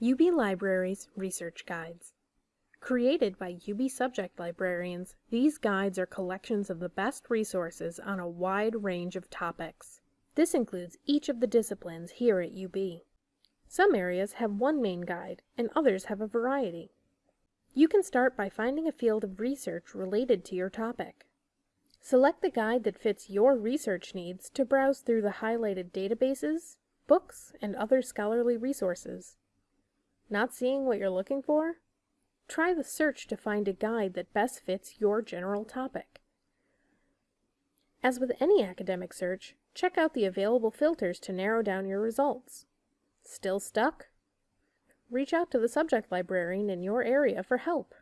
UB Libraries Research Guides. Created by UB subject librarians, these guides are collections of the best resources on a wide range of topics. This includes each of the disciplines here at UB. Some areas have one main guide, and others have a variety. You can start by finding a field of research related to your topic. Select the guide that fits your research needs to browse through the highlighted databases, books, and other scholarly resources. Not seeing what you're looking for? Try the search to find a guide that best fits your general topic. As with any academic search, check out the available filters to narrow down your results. Still stuck? Reach out to the subject librarian in your area for help.